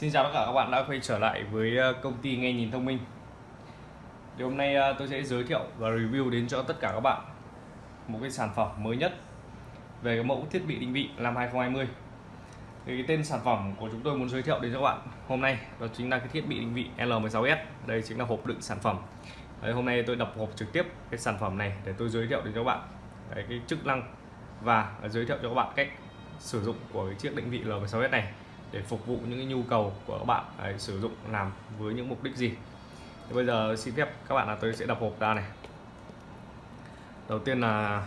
Xin chào tất cả các bạn đã quay trở lại với ờ, công ty nghe nhìn thông minh. Thì hôm nay ờ, tôi sẽ giới thiệu và review đến cho tất cả các bạn một cái sản phẩm mới nhất về cái mẫu thiết bị định vị năm 2020 thì cái tên sản phẩm của chúng tôi muốn giới thiệu đến cho các bạn hôm nay đó chính là cái thiết bị định vị L16S đây chính là hộp đựng sản phẩm. Đấy, hôm nay tôi đập hộp trực tiếp cái sản phẩm này để tôi giới thiệu đến cho các bạn. Đấy, cái chức năng và giới thiệu cho các bạn cách sử dụng của cái chiếc định vị L16S này để phục vụ những cái nhu cầu của các bạn đấy, sử dụng làm với những mục đích gì. Thì bây giờ xin phép các bạn là tôi sẽ đập hộp ra này. Đầu tiên là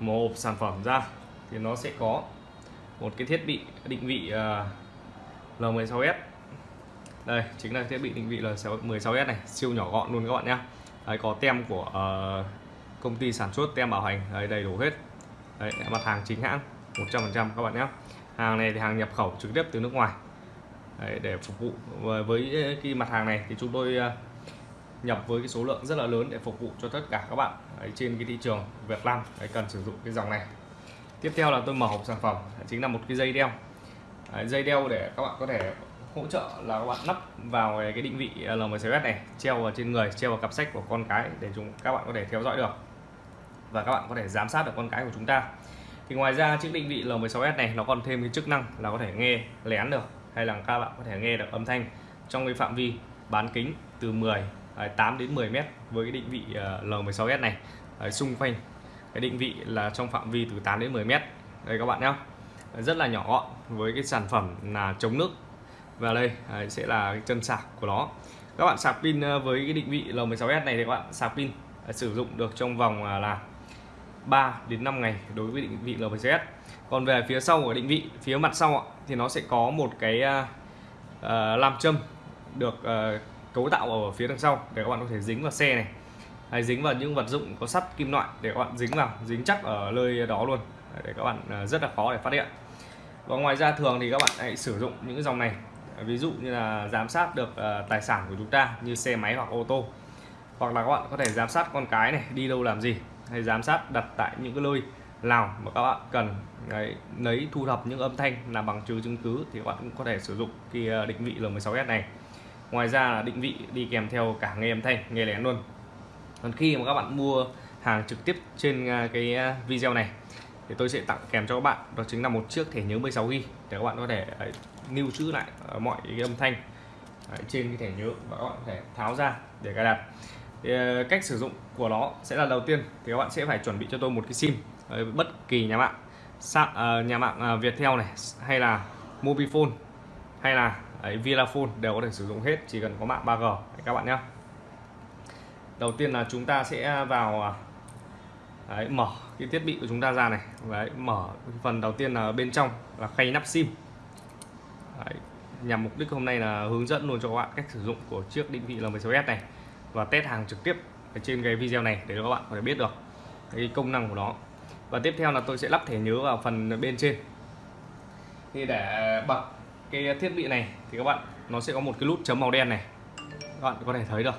một hộp sản phẩm ra thì nó sẽ có một cái thiết bị định vị à, uh, L16S đây chính là thiết bị định vị L16S này siêu nhỏ gọn luôn các bạn nhé đấy, có tem của uh, công ty sản xuất tem bảo hành đấy, đầy đủ hết. Đấy, mặt hàng chính hãng 100% các bạn nhé hàng này thì hàng nhập khẩu trực tiếp từ nước ngoài. Đấy, để phục vụ với cái mặt hàng này thì chúng tôi à, nhập với cái số lượng rất là lớn để phục vụ cho tất cả các bạn Đấy, trên cái thị trường Việt Nam Đấy, cần sử dụng cái dòng này. Tiếp theo là tôi mở hộp sản phẩm chính là một cái dây đeo. Đấy, dây đeo để các bạn có thể hỗ trợ là các bạn lắp vào cái định vị à, LMCS này treo vào trên người treo vào cặp sách của con cái để chúng các bạn có thể theo dõi được. Và các bạn có thể giám sát được con cái của chúng ta thì ngoài ra chiếc định vị L16S này, nó còn thêm cái chức năng là có thể nghe, lén được, hay là các bạn có thể nghe được âm thanh trong cái phạm vi bán kính từ 10 8 à, đến 10 mét với cái định vị à, L16S này. Ở xung quanh cái định vị là trong phạm vi từ 8 đến 10 mét. Đây các bạn nhé rất là nhỏ gọn với cái sản phẩm là chống nước và đây. Sẽ là cái chân sạc của nó. Các bạn sạc pin à, với cái định vị L16S này thì các bạn sạc pin sử dụng được trong vòng là 3 đến 5 ngày đối với định vị LVCS còn về phía sau của định vị phía mặt sau thì nó sẽ có một cái uh, làm châm được uh, cấu tạo ở phía đằng sau để các bạn có thể dính vào xe này. Hay dính vào những vật dụng có sắt kim loại để các bạn dính vào dính chắc ở nơi đó luôn để các bạn uh, rất là khó để phát hiện. Và ngoài ra thường thì các bạn hãy sử dụng những cái dòng này ví dụ như là giám sát được uh, tài sản của chúng ta như xe máy hoặc ô tô. Hoặc là các bạn có thể giám sát con cái này đi đâu làm gì hay giám sát đặt tại những cái nơi nào mà các bạn cần. Đấy, lấy thu thập những âm thanh làm bằng chứng chứng cứ thì các bạn cũng có thể sử dụng cái ờ, định vị L16S này. Ngoài ra là định vị đi kèm theo cả nghe âm thanh nghe lén luôn. Còn khi mà các bạn mua hàng trực tiếp trên ờ, cái ờ, video này thì tôi sẽ tặng kèm cho các bạn. Đó chính là một chiếc thẻ nhớ 16 GB để các bạn có thể lưu trữ lại mọi cái âm thanh trên cái thẻ nhớ và các bạn có thể tháo ra để cài đặt thì ờ, cách sử dụng của nó sẽ là đầu tiên thì các bạn sẽ phải chuẩn bị cho tôi một cái sim ờ, bất kỳ nhà mạng ờ, nhà mạng ờ, Viettel này hay là Mobifone hay là ấy, Vinaphone đều có thể sử dụng hết chỉ cần có mạng 3G các bạn nhé đầu tiên là chúng ta sẽ vào đấy, mở cái thiết bị của chúng ta ra này. Đấy, mở phần đầu tiên là bên trong là khay nắp sim. Đấy, nhằm mục đích hôm nay là hướng dẫn luôn cho các bạn cách sử dụng của chiếc định vị L16S này và test hàng trực tiếp ở trên cái video này để các bạn có thể biết được cái công năng của nó. Và tiếp theo là tôi sẽ lắp thẻ nhớ vào phần bên trên. Thì để bật cái thiết bị này thì các bạn nó sẽ có một cái nút chấm màu đen này. Các bạn có thể thấy được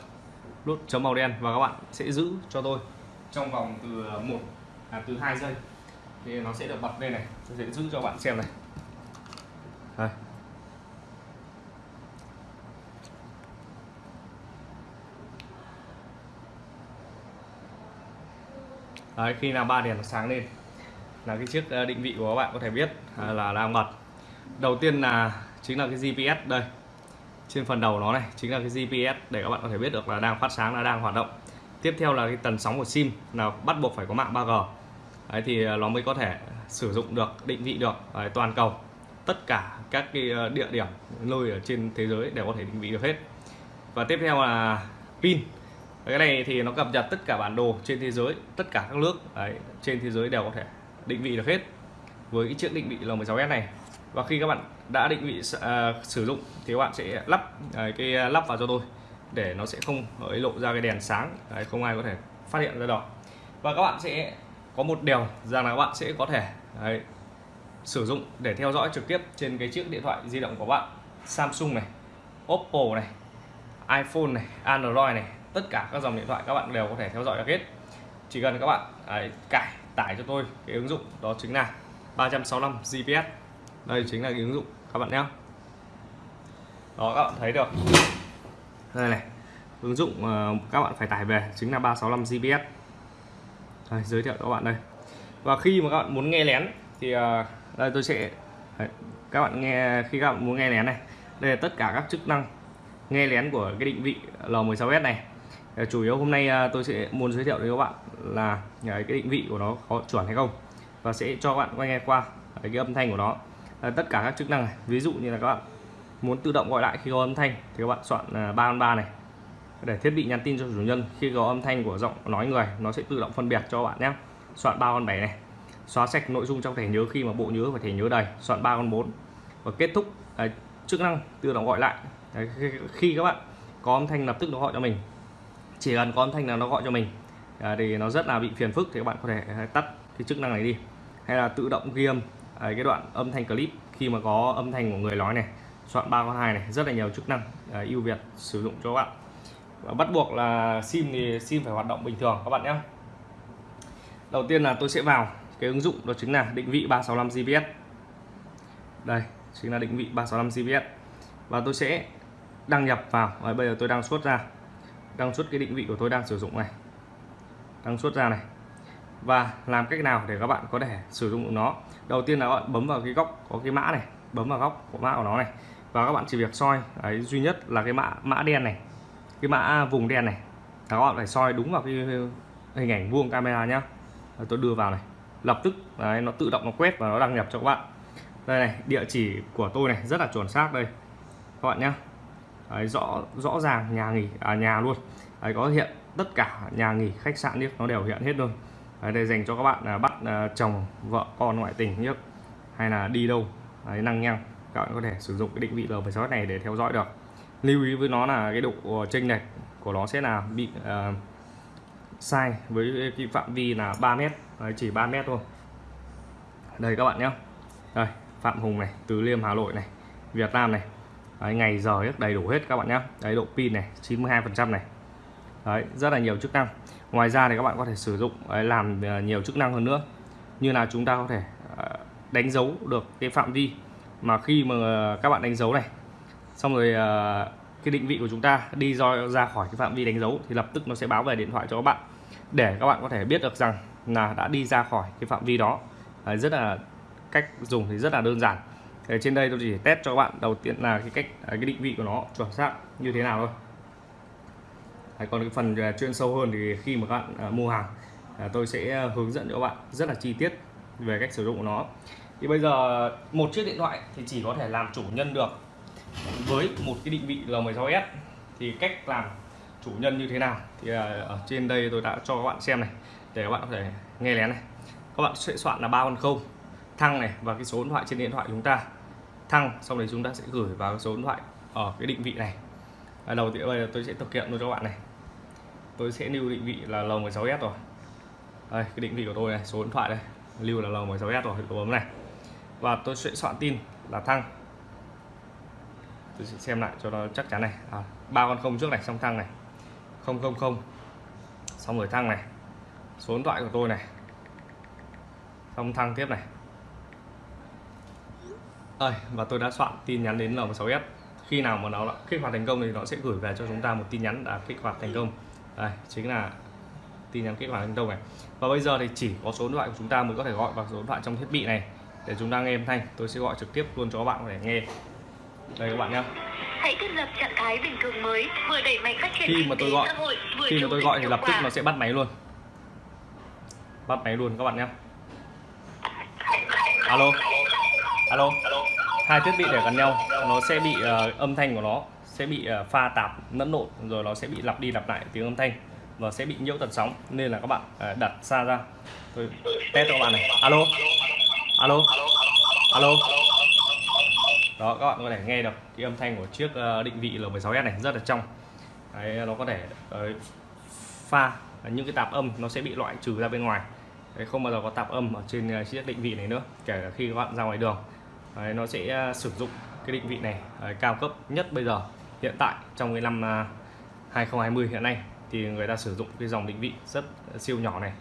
nút chấm màu đen và các bạn sẽ giữ cho tôi trong vòng từ một à, từ hai giây. Thì nó sẽ được bật lên này tôi sẽ giữ cho bạn xem này. Đây. Đấy, khi nào ba đèn nó sáng lên là cái chiếc ờ, định vị của các bạn có thể biết à, là đang bật đầu tiên là chính là cái GPS đây. Trên phần đầu nó này chính là cái GPS để các bạn có thể biết được là đang phát sáng là đang hoạt động. Tiếp theo là cái tần sóng của sim là bắt buộc phải có mạng 3G Đấy, thì ờ, nó mới có thể sử dụng được định vị được Đấy, toàn cầu. Tất cả các cái ờ, địa điểm nơi ở trên thế giới đều có thể định vị được hết. Và tiếp theo là pin cái này thì nó cập nhật tất cả bản đồ trên thế giới tất cả các nước đấy, trên thế giới đều có thể định vị được hết với cái chiếc định vị L16S này. Và khi các bạn đã định vị uh, sử dụng thì các bạn sẽ lắp uh, cái lắp vào cho tôi để nó sẽ không ấy lộ ra cái đèn sáng đấy, không ai có thể phát hiện ra đó. Và các bạn sẽ có một điều rằng là các bạn sẽ có thể đấy, sử dụng để theo dõi trực tiếp trên cái chiếc điện thoại di động của bạn Samsung này Oppo này iPhone này Android này tất cả các dòng điện thoại các bạn đều có thể theo dõi được hết. Chỉ cần các bạn à, ấy, cải tải cho tôi cái ứng dụng đó chính là 365 GPS đây chính là cái ứng dụng các bạn nhé. Đó các bạn thấy được. Đây này ứng dụng ờ, các bạn phải tải về chính là 365 GPS đây, giới thiệu cho các bạn đây. Và khi mà các bạn muốn nghe lén thì ờ, đây tôi sẽ các bạn nghe khi các bạn muốn nghe lén này đây là tất cả các chức năng nghe lén của cái định vị L16s này. Ờ, chủ yếu hôm nay à, tôi sẽ muốn giới thiệu với các bạn là à, cái định vị của nó có chuẩn hay không và sẽ cho các bạn quay nghe qua à, cái âm thanh của nó. Ờ, tất cả các chức năng này ví dụ như là các bạn muốn tự động gọi lại khi có âm thanh thì các bạn soạn ba con ba này để thiết bị nhắn tin cho chủ nhân. Khi có âm thanh của giọng nói người nó sẽ tự động phân biệt cho bạn nhé. Soạn ba con bảy này xóa sạch nội dung trong thẻ nhớ khi mà bộ nhớ và thẻ nhớ đầy soạn ba con bốn và kết thúc đấy, chức năng tự động gọi lại. Đấy, khi các bạn có âm thanh lập tức nó gọi cho mình chỉ cần có âm thanh là nó gọi cho mình. À, thì nó rất là bị phiền phức thì các bạn có thể à, tắt cái chức năng này đi. Hay là tự động ghi âm à, cái đoạn âm thanh clip khi mà có âm thanh của người nói này soạn ba con hai này rất là nhiều chức năng à, ưu việt sử dụng cho các bạn. Và bắt buộc là sim thì sim phải hoạt động bình thường các bạn nhé. Đầu tiên là tôi sẽ vào cái ứng dụng đó chính là định vị 365 GPS đây chính là định vị 365 GPS và tôi sẽ đăng nhập vào và bây giờ tôi đang xuất ra đăng xuất cái định vị của tôi đang sử dụng này. Đăng xuất ra này. Và làm cách nào để các bạn có thể sử dụng nó? Đầu tiên là các bạn bấm vào cái góc có cái mã này bấm vào góc của mã của nó này. Và các bạn chỉ việc soi đấy, duy nhất là cái mã mã đen này cái mã vùng đen này. Các bạn phải soi đúng vào cái hình ảnh vuông camera nhá. Tôi đưa vào này. Lập tức đấy, nó tự động nó quét và nó đăng nhập cho các bạn. Đây này địa chỉ của tôi này rất là chuẩn xác đây. Các bạn nhá đấy, rõ rõ ràng nhà nghỉ à, nhà luôn. Đấy, có hiện tất cả nhà nghỉ khách sạn nhé nó đều hiện hết luôn. Đấy, đây dành cho các bạn là bắt à, chồng vợ con ngoại tình nhé. Hay là đi đâu đấy, năng nhăng các bạn có thể sử dụng cái định vị L16 này để theo dõi được. Lưu ý với nó là cái độ ờ, chênh lệch của nó sẽ là bị à, sai với cái phạm vi là 3 mét. Đấy, chỉ 3 mét thôi. Đây các bạn nhé. Đây Phạm Hùng này Từ Liêm Hà Nội này Việt Nam này. Đấy, ngày giờ rất đầy đủ hết các bạn nhé đấy độ pin này 92 phần trăm này. Đấy rất là nhiều chức năng. Ngoài ra thì các bạn có thể sử dụng đấy, làm ờ, nhiều chức năng hơn nữa. Như là chúng ta có thể ờ, đánh dấu được cái phạm vi mà khi mà ờ, các bạn đánh dấu này xong rồi cái định vị của chúng ta đi do ra khỏi cái phạm vi đánh dấu thì lập tức nó sẽ báo về điện thoại cho các bạn. Để các bạn có thể biết được rằng là đã đi ra khỏi cái phạm vi đó. Đấy, rất là cách dùng thì rất là đơn giản. Thế trên đây tôi chỉ test cho các bạn. Đầu tiên là cái cách à, cái định vị của nó chuẩn xác như thế nào thôi. Đấy, còn cái phần à, chuyên sâu hơn thì khi mà các bạn à, mua hàng à, tôi sẽ à, hướng dẫn cho các bạn rất là chi tiết về cách sử dụng của nó. Thì bây giờ một chiếc điện thoại thì chỉ có thể làm chủ nhân được với một cái định vị L16s thì cách làm chủ nhân như thế nào? Thì ở trên đây tôi đã cho các bạn xem này để các bạn có thể nghe lén này. Các bạn sẽ soạn là ba con không thăng này và cái số điện thoại trên điện thoại chúng ta thăng xong đấy chúng ta sẽ gửi vào số điện thoại ở cái định vị này. À, đầu tiên bây giờ tôi sẽ thực hiện luôn cho các bạn này. Tôi sẽ lưu định vị là L16S rồi. Đây cái định vị của tôi này số điện thoại đây lưu là L16S rồi tôi bấm này. Và tôi sẽ soạn tin là thăng. Tôi sẽ xem lại cho nó chắc chắn này. À, ba à, con không trước này xong thăng này. Không không không. Xong rồi thăng này. Số điện thoại của tôi này. Xong thăng tiếp này ơi và tôi đã soạn tin nhắn đến L16S khi nào mà nó kích hoạt thành công thì nó sẽ gửi về cho chúng ta một tin nhắn đã kích hoạt thành công. Đây chính là tin nhắn kích hoạt thành công này. Và bây giờ thì chỉ có số điện thoại của chúng ta mới có thể gọi vào số điện thoại trong thiết bị này. Để chúng ta nghe âm thanh tôi sẽ gọi trực tiếp luôn cho các bạn để nghe. Đây các bạn nhé hãy thiết lập trạng thái bình thường mới vừa đẩy mạnh phát triển khi mà tôi gọi hội, khi mà tôi gọi thì lập tức nó sẽ bắt máy luôn. Bắt máy luôn các bạn nhé alo. Alo hai thiết bị để gần nhau nó sẽ bị uh, âm thanh của nó sẽ bị uh, pha tạp lẫn lộn rồi nó sẽ bị lặp đi lặp lại tiếng âm thanh và sẽ bị nhiễu tần sóng. Nên là các bạn uh, đặt xa ra. Tôi test cho các bạn này. Alo? Alo? Alo? Đó các bạn có thể nghe được cái âm thanh của chiếc uh, định vị L16s này rất là trong. Đấy, nó có thể uh, pha những cái tạp âm nó sẽ bị loại trừ ra bên ngoài. Đấy, không bao giờ có tạp âm ở trên uh, chiếc định vị này nữa kể cả khi các bạn ra ngoài đường. Đấy, nó sẽ à, sử dụng cái định vị này đấy, cao cấp nhất bây giờ hiện tại trong cái năm à, 2020 hiện nay. Thì người ta sử dụng cái dòng định vị rất siêu nhỏ này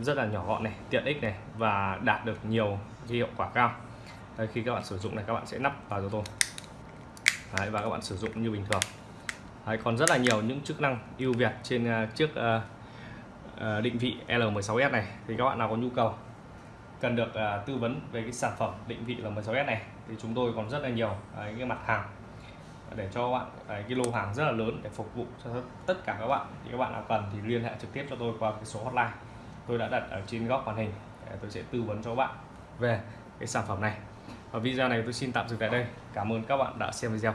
rất là nhỏ gọn này tiện ích này và đạt được nhiều cái hiệu quả cao. Đấy, khi các bạn sử dụng này các bạn sẽ nắp vào cho tôi. Đấy, và các bạn sử dụng như bình thường. Đấy, còn rất là nhiều những chức năng ưu việt trên uh, chiếc uh, uh, định vị L16s này. Thì các bạn nào có nhu cầu cần được uh, tư vấn về cái sản phẩm định vị là 16S này thì chúng tôi còn rất là nhiều à, đấy, cái mặt hàng để cho các bạn đấy, cái lô hàng rất là lớn để phục vụ cho tất cả các bạn. Thì các bạn nào cần thì liên hệ trực tiếp cho tôi qua cái số hotline tôi đã đặt ở trên góc màn hình để tôi sẽ tư vấn cho các bạn về cái sản phẩm này. Và video này tôi xin tạm dừng tại đây. Cảm ơn các bạn đã xem video.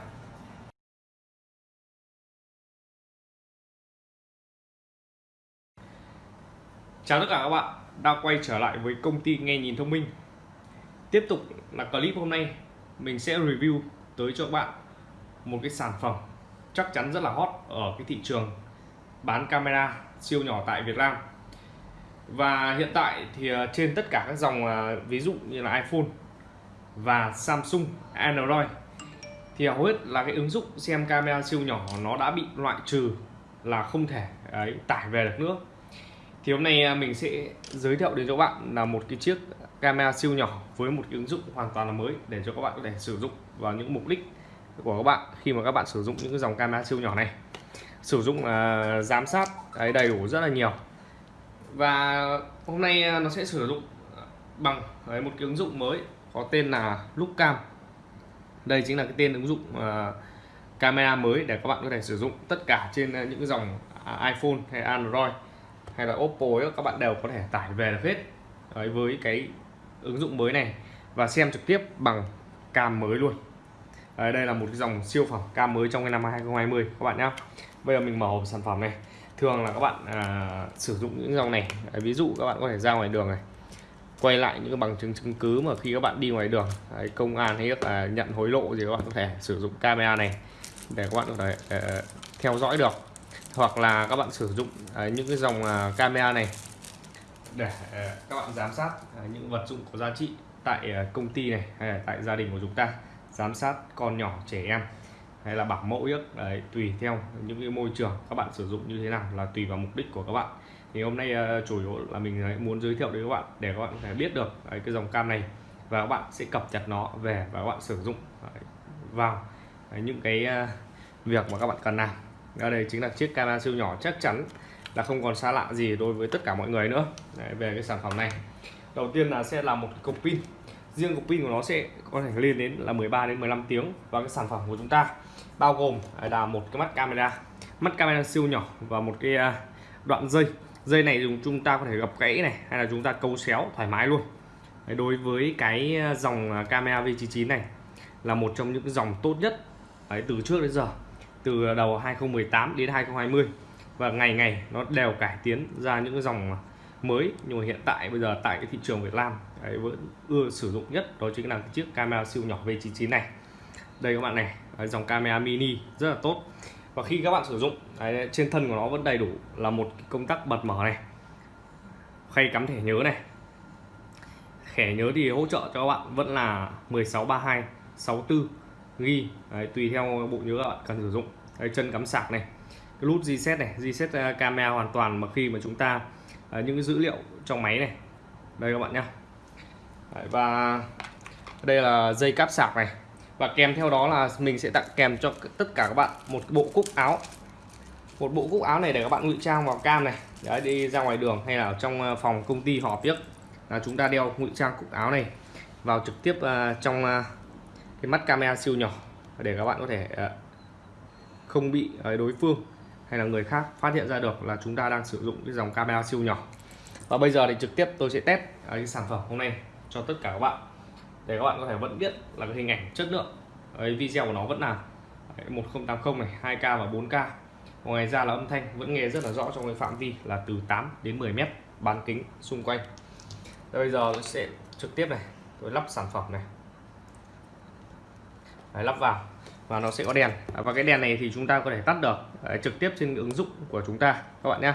Chào tất cả các bạn đã quay trở lại với công ty nghe nhìn thông minh. Tiếp tục là clip hôm nay mình sẽ review tới cho các bạn một cái sản phẩm chắc chắn rất là hot ở cái thị trường bán camera siêu nhỏ tại Việt Nam. Và hiện tại thì ờ, trên tất cả các dòng ờ, ví dụ như là iPhone và Samsung Android thì hầu hết là cái ứng dụng xem camera siêu nhỏ nó đã bị loại trừ là không thể ấy, tải về được nữa thì hôm nay à, mình sẽ giới thiệu đến cho các bạn là một cái chiếc camera siêu nhỏ với một cái ứng dụng hoàn toàn là mới để cho các bạn có thể sử dụng vào những mục đích của các bạn khi mà các bạn sử dụng những cái dòng camera siêu nhỏ này. Sử dụng uh, giám sát đấy, đầy đủ rất là nhiều. Và hôm nay à, nó sẽ sử dụng bằng đấy, một cái ứng dụng mới có tên là Lookcam đây chính là cái tên ứng dụng uh, camera mới để các bạn có thể sử dụng tất cả trên những dòng iPhone hay Android hay là Oppo ấy, các bạn đều có thể tải về được hết. Đấy, với cái ứng dụng mới này và xem trực tiếp bằng cam mới luôn. Đấy, đây là một cái dòng siêu phẩm cam mới trong cái năm 2020 các bạn nhé bây giờ mình mở hộp sản phẩm này. Thường là các bạn à, sử dụng những dòng này. Đấy, ví dụ các bạn có thể ra ngoài đường này quay lại những bằng chứng chứng cứ mà khi các bạn đi ngoài đường Đấy, công an hay là nhận hối lộ gì các bạn có thể sử dụng camera này để các bạn có thể uh, theo dõi được hoặc là các bạn sử dụng à, những cái dòng à, camera này để à, các bạn giám sát những vật dụng có giá trị tại công ty này hay là tại gia đình của chúng ta. Giám sát con nhỏ trẻ em hay là bảo mẫu yếc đấy, tùy theo những cái môi trường các bạn sử dụng như thế nào là tùy vào mục đích của các bạn. Thì hôm nay chủ yếu là mình muốn giới thiệu đến các bạn để các bạn có thể biết được đấy, cái dòng cam này và các bạn sẽ cập nhật nó về và các bạn sử dụng đấy, vào đấy, những cái việc mà các bạn cần làm ở đây chính là chiếc camera siêu nhỏ chắc chắn là không còn xa lạ gì đối với tất cả mọi người nữa. Đấy, về cái sản phẩm này. Đầu tiên là sẽ là một cục pin. Riêng cục pin của nó sẽ có thể lên đến là 13 đến 15 tiếng và cái sản phẩm của chúng ta. Bao gồm à, là một cái mắt camera. Mắt camera siêu nhỏ và một cái à, đoạn dây. Dây này dùng chúng ta có thể gập gãy này hay là chúng ta câu xéo thoải mái luôn. Đối với cái à, dòng camera V99 này là một trong những dòng tốt nhất từ trước đến giờ từ đầu 2018 đến 2020 và ngày ngày nó đều cải tiến ra những cái dòng mới. Nhưng mà hiện tại bây giờ tại cái thị trường Việt Nam đấy, vẫn ưa sử dụng nhất đó chính là cái chiếc camera siêu nhỏ V99 này. Đây các bạn này đấy, dòng camera mini rất là tốt. Và khi các bạn sử dụng đấy, trên thân của nó vẫn đầy đủ là một công tắc bật mở này. Khay cắm thẻ nhớ này. Thẻ nhớ thì hỗ trợ cho các bạn vẫn là 1632 64 ghi. Đấy, tùy theo bộ nhớ bạn cần sử dụng. Đấy, chân cắm sạc này cái nút reset này reset à, camera hoàn toàn mà khi mà chúng ta uh, những cái dữ liệu trong máy này. Đây các bạn nhá. Đấy, và đây là dây cáp sạc này. Và kèm theo đó là mình sẽ tặng kèm cho tất cả các bạn một bộ cúc áo. Một bộ cúc áo này để các bạn ngụy trang vào cam này. Đấy đi ra ngoài đường hay là trong à, phòng công ty họp biết. Là chúng ta đeo ngụy trang cúc áo này vào trực tiếp uh, trong uh, cái mắt camera siêu nhỏ, để các bạn có thể ờ, không bị ờ, đối phương hay là người khác phát hiện ra được là chúng ta đang sử dụng cái dòng camera siêu nhỏ. Và bây giờ thì trực tiếp tôi sẽ test ờ, cái sản phẩm hôm nay cho tất cả các bạn, để các bạn có thể vẫn biết là cái hình ảnh chất lượng cái video của nó vẫn là 1080 này 2K và 4K ngoài ra là âm thanh vẫn nghe rất là rõ trong cái phạm vi là từ 8 đến 10 mét, bán kính xung quanh. Bây giờ tôi sẽ trực tiếp này, tôi lắp sản phẩm này. Đấy, lắp vào. Và nó sẽ có đèn. À, và cái đèn này thì chúng ta có thể tắt được Đấy, trực tiếp trên ứng dụng của chúng ta các bạn nhé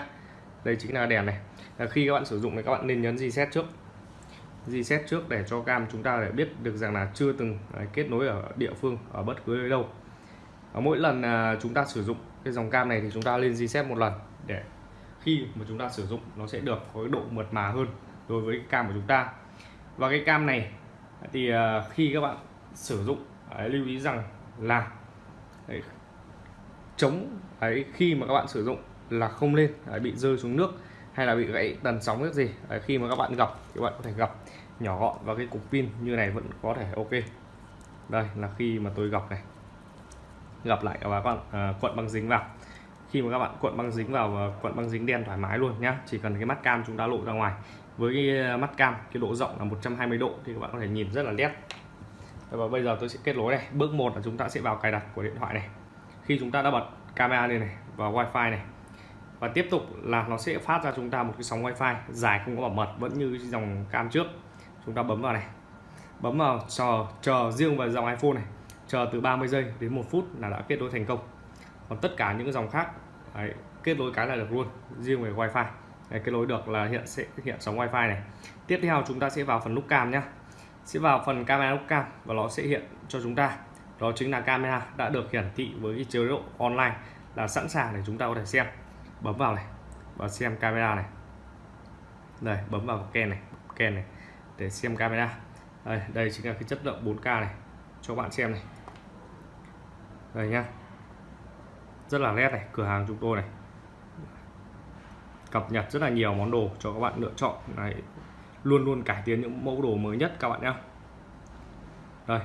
đây chính là đèn này. À, khi các bạn sử dụng thì các bạn nên nhấn reset trước. Reset trước để cho cam chúng ta để biết được rằng là chưa từng kết nối ở địa phương ở bất cứ nơi đâu. Ở mỗi lần chúng ta sử dụng cái dòng cam này thì chúng ta lên reset một lần để khi mà chúng ta sử dụng nó sẽ được có cái độ mượt mà hơn đối với cái cam của chúng ta. Và cái cam này thì khi các bạn sử dụng Đấy, lưu ý rằng là đấy, chống ấy khi mà các bạn sử dụng là không lên đấy, bị rơi xuống nước hay là bị gãy tần sóng nước gì đấy, khi mà các bạn gặp thì các bạn có thể gặp nhỏ gọn và cái cục pin như này vẫn có thể ok. Đây là khi mà tôi gặp này. Gặp lại các bạn à, cuộn băng dính vào. Khi mà các bạn cuộn băng dính vào cuộn băng dính đen thoải mái luôn nhá chỉ cần cái mắt cam chúng ta lộ ra ngoài. Với cái à, mắt cam cái độ rộng là 120 độ thì các bạn có thể nhìn rất là nét và bây giờ tôi sẽ kết nối này. Bước một là chúng ta sẽ vào cài đặt của điện thoại này. Khi chúng ta đã bật camera lên này và wifi này. Và tiếp tục là nó sẽ phát ra chúng ta một cái sóng wifi dài không có bảo mật vẫn như dòng cam trước. Chúng ta bấm vào này. Bấm vào chờ chờ riêng vào dòng iPhone này. Chờ từ 30 giây đến một phút là đã kết nối thành công. Còn tất cả những dòng khác đấy, kết nối cái là được luôn riêng về wifi. Đấy, kết nối được là hiện sẽ hiện sóng wifi này. Tiếp theo chúng ta sẽ vào phần nút cam nhé sẽ vào phần camera nút cam và nó sẽ hiện cho chúng ta. Đó chính là camera đã được hiển thị với cái chế độ online là sẵn sàng để chúng ta có thể xem. Bấm vào này và xem camera này. Đây bấm vào ken này ken này để xem camera. Đây, đây chính là cái chất lượng 4K này. Cho bạn xem này. Đây nhá. Rất là nét này cửa hàng chúng tôi này. Cập nhật rất là nhiều món đồ cho các bạn lựa chọn. Này luôn luôn cải tiến những mẫu đồ mới nhất các bạn nhé. Đây.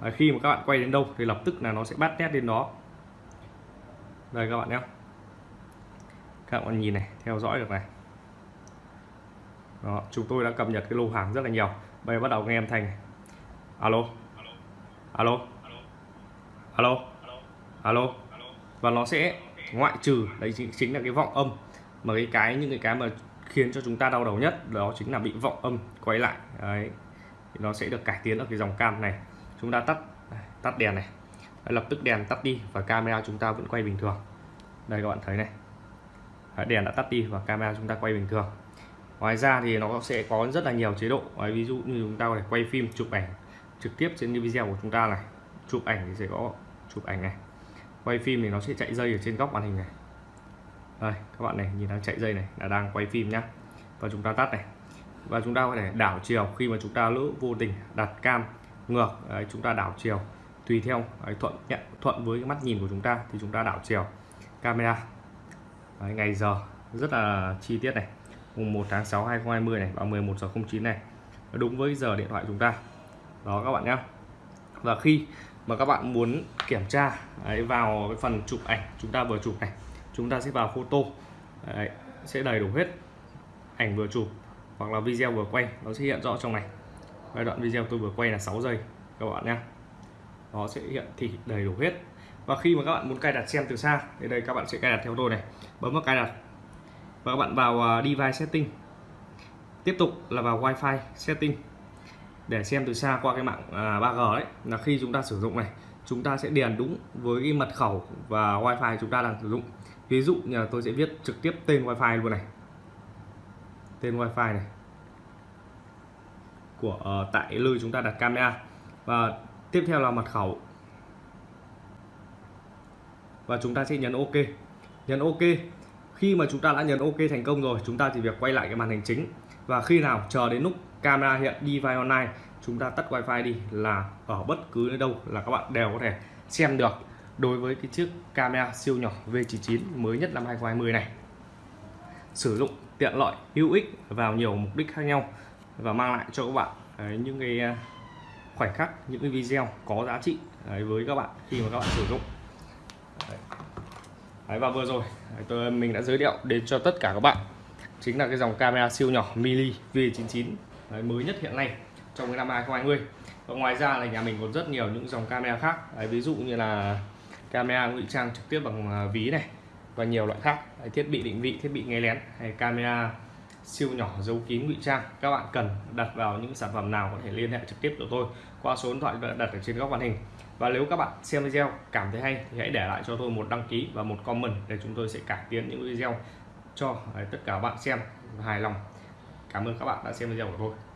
Đấy, khi mà các bạn quay đến đâu thì lập tức là nó sẽ bắt nét lên đó. Đây các bạn nhé. Các bạn nhìn này theo dõi được này. Đó, chúng tôi đã cập nhật cái lô hàng rất là nhiều. Bây giờ bắt đầu nghe âm thanh này. alo. Alo. Alo. Alo. Và nó sẽ ngoại trừ đấy chính, chính là cái vọng âm. Mà cái cái những cái cái mà khiến cho chúng ta đau đầu nhất đó chính là bị vọng âm quay lại. Đấy thì nó sẽ được cải tiến ở cái dòng cam này. Chúng ta tắt tắt đèn này. Đấy, lập tức đèn tắt đi và camera chúng ta vẫn quay bình thường. Đây các bạn thấy này. Đấy, đèn đã tắt đi và camera chúng ta quay bình thường. Ngoài ra thì nó sẽ có rất là nhiều chế độ. Đấy, ví dụ như chúng ta có thể quay phim chụp ảnh trực tiếp trên video của chúng ta này. Chụp ảnh thì sẽ có chụp ảnh này. Quay phim thì nó sẽ chạy dây ở trên góc màn hình này đây các bạn này nhìn đang chạy dây này là đang quay phim nhá. Và chúng ta tắt này. Và chúng ta có thể đảo chiều khi mà chúng ta lỡ vô tình đặt cam ngược. Đấy, chúng ta đảo chiều. Tùy theo đấy, thuận nhận thuận với cái mắt nhìn của chúng ta thì chúng ta đảo chiều. Camera. Đấy, ngày giờ rất là chi tiết này. Mùng 1 tháng 6 2020 này và 11 giờ 09 này. Đúng với giờ điện thoại chúng ta. Đó các bạn nhé và khi mà các bạn muốn kiểm tra đấy, vào cái phần chụp ảnh chúng ta vừa chụp này chúng ta sẽ vào photo. Đấy, sẽ đầy đủ hết ảnh vừa chụp hoặc là video vừa quay. Nó sẽ hiện rõ trong này. Giai đoạn video tôi vừa quay là 6 giây các bạn nhé. Nó sẽ hiện thị đầy đủ hết. Và khi mà các bạn muốn cài đặt xem từ xa thì đây các bạn sẽ cài đặt theo tôi này. Bấm vào cài đặt. Và các bạn vào à, device setting. Tiếp tục là vào wifi setting. Để xem từ xa qua cái mạng à, 3G đấy là khi chúng ta sử dụng này chúng ta sẽ điền đúng với cái mật khẩu và wifi chúng ta đang sử dụng ví dụ như là tôi sẽ viết trực tiếp tên wifi luôn này. Tên wifi này. Của uh, tại nơi chúng ta đặt camera. Và tiếp theo là mật khẩu. Và chúng ta sẽ nhấn ok. Nhấn ok. Khi mà chúng ta đã nhấn ok thành công rồi chúng ta chỉ việc quay lại cái màn hình chính. Và khi nào chờ đến lúc camera hiện đi vai online chúng ta tắt wifi đi là ở bất cứ nơi đâu là các bạn đều có thể xem được đối với cái chiếc camera siêu nhỏ V99 mới nhất năm 2020 này. Sử dụng tiện lợi hữu ích vào nhiều mục đích khác nhau và mang lại cho các bạn đấy, những cái à, khoảnh khắc những cái video có giá trị đấy, với các bạn khi mà các bạn sử dụng. Đấy. Đấy, và vừa rồi tôi mình đã giới thiệu đến cho tất cả các bạn chính là cái dòng camera siêu nhỏ mini V99 đấy, mới nhất hiện nay trong cái năm 2020 và ngoài ra là nhà mình còn rất nhiều những dòng camera khác đấy, ví dụ như là camera ngụy trang trực tiếp bằng à, ví này và nhiều loại khác. Thiết bị định vị, thiết bị nghe lén hay camera siêu nhỏ giấu kín ngụy trang. Các bạn cần đặt vào những sản phẩm nào có thể liên hệ trực tiếp của tôi qua số điện thoại đặt ở trên góc màn hình. Và nếu các bạn xem video cảm thấy hay thì hãy để lại cho tôi một đăng ký và một comment để chúng tôi sẽ cải tiến những video cho à, tất cả các bạn xem hài lòng. Cảm ơn các bạn đã xem video của tôi.